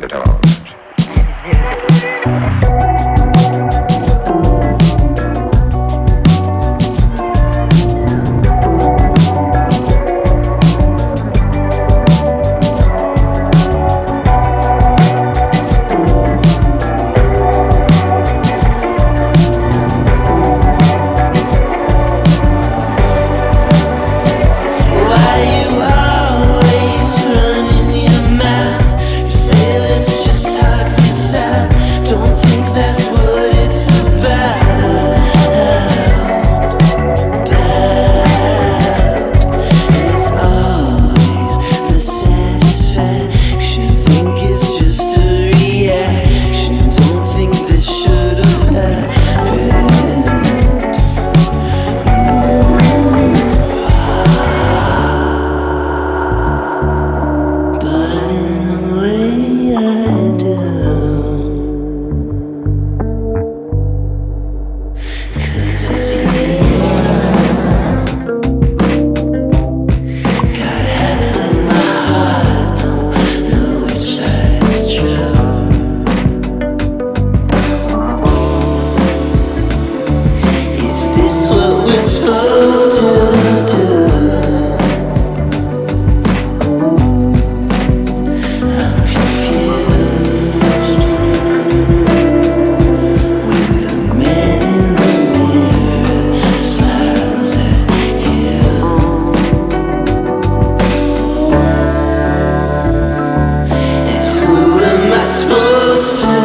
Not at all. And who